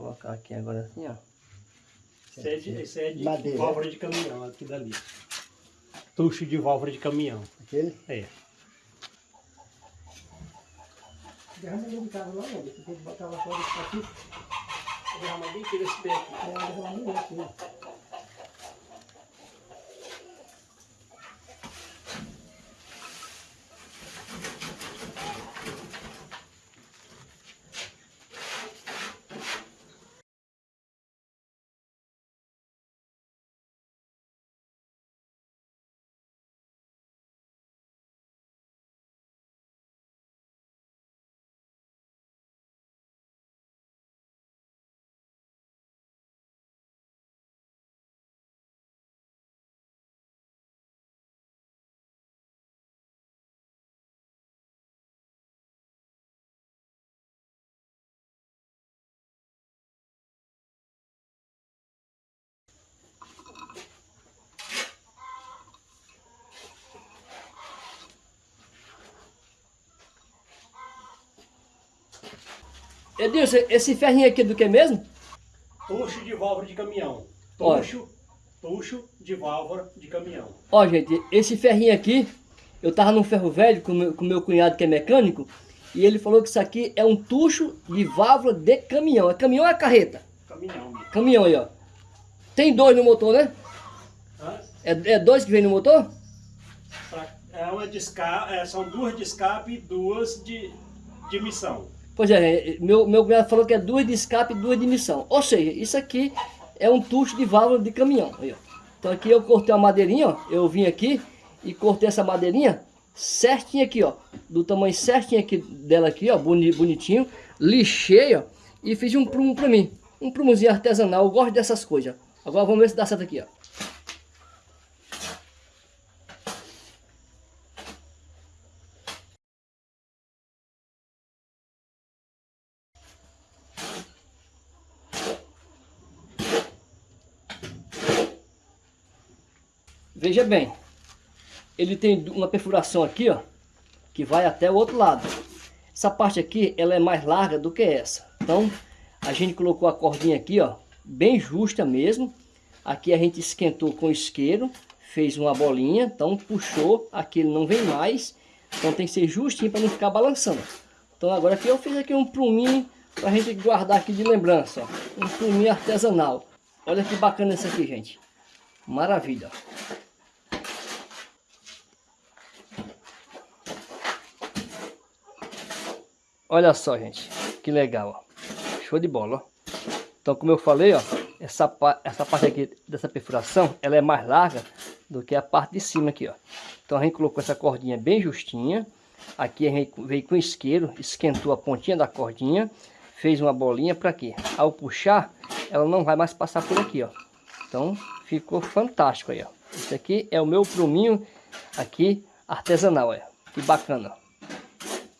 colocar aqui agora assim, ó. Esse é de, esse é de Madeira. válvula de caminhão, aqui dali. Tucho de válvula de caminhão. Aquele? É. Derrama lá, né? Você tem que botar lá fora desse aqui. Derrama bem aqui nesse pé aqui. É, derrama bem aqui. né? Edilson, esse ferrinho aqui é do que mesmo? Tucho de válvula de caminhão. Tucho, tucho de válvula de caminhão. Ó, gente, esse ferrinho aqui, eu tava num ferro velho com meu, com meu cunhado que é mecânico, e ele falou que isso aqui é um tucho de válvula de caminhão. É caminhão ou é carreta? Caminhão. Caminhão aí, ó. Tem dois no motor, né? Hã? É, é dois que vem no motor? É uma de escape, é, são duas de escape e duas de, de missão. Pois é, meu, meu cunhado falou que é duas de escape e duas de missão. Ou seja, isso aqui é um tucho de válvula de caminhão. Aí. Então aqui eu cortei uma madeirinha, ó. Eu vim aqui e cortei essa madeirinha certinho aqui, ó. Do tamanho certinho aqui dela aqui, ó. boni- Bonitinho. Lixei, ó. E fiz um prumo pra mim. Um prumozinho artesanal. Eu gosto dessas coisas. Agora vamos ver se dá certo aqui, ó. Veja bem, ele tem uma perfuração aqui, ó, que vai até o outro lado. Essa parte aqui, ela é mais larga do que essa. Então, a gente colocou a cordinha aqui, ó, bem justa mesmo. Aqui a gente esquentou com isqueiro, fez uma bolinha, então puxou, aqui ele não vem mais. Então tem que ser justinho para não ficar balançando. Então agora aqui eu fiz aqui um pruminho para a gente guardar aqui de lembrança, ó. Um pruminho artesanal. Olha que bacana isso aqui, gente. Maravilha. Olha só, gente. Que legal, ó. Show de bola, ó. Então, como eu falei, ó, essa, essa parte aqui dessa perfuração, ela é mais larga do que a parte de cima aqui, ó. Então, a gente colocou essa cordinha bem justinha. Aqui a gente veio com isqueiro, esquentou a pontinha da cordinha, fez uma bolinha para quê? Ao puxar, ela não vai mais passar por aqui, ó. Então, ficou fantástico aí, ó. Esse aqui é o meu pruminho aqui artesanal, olha. Que bacana.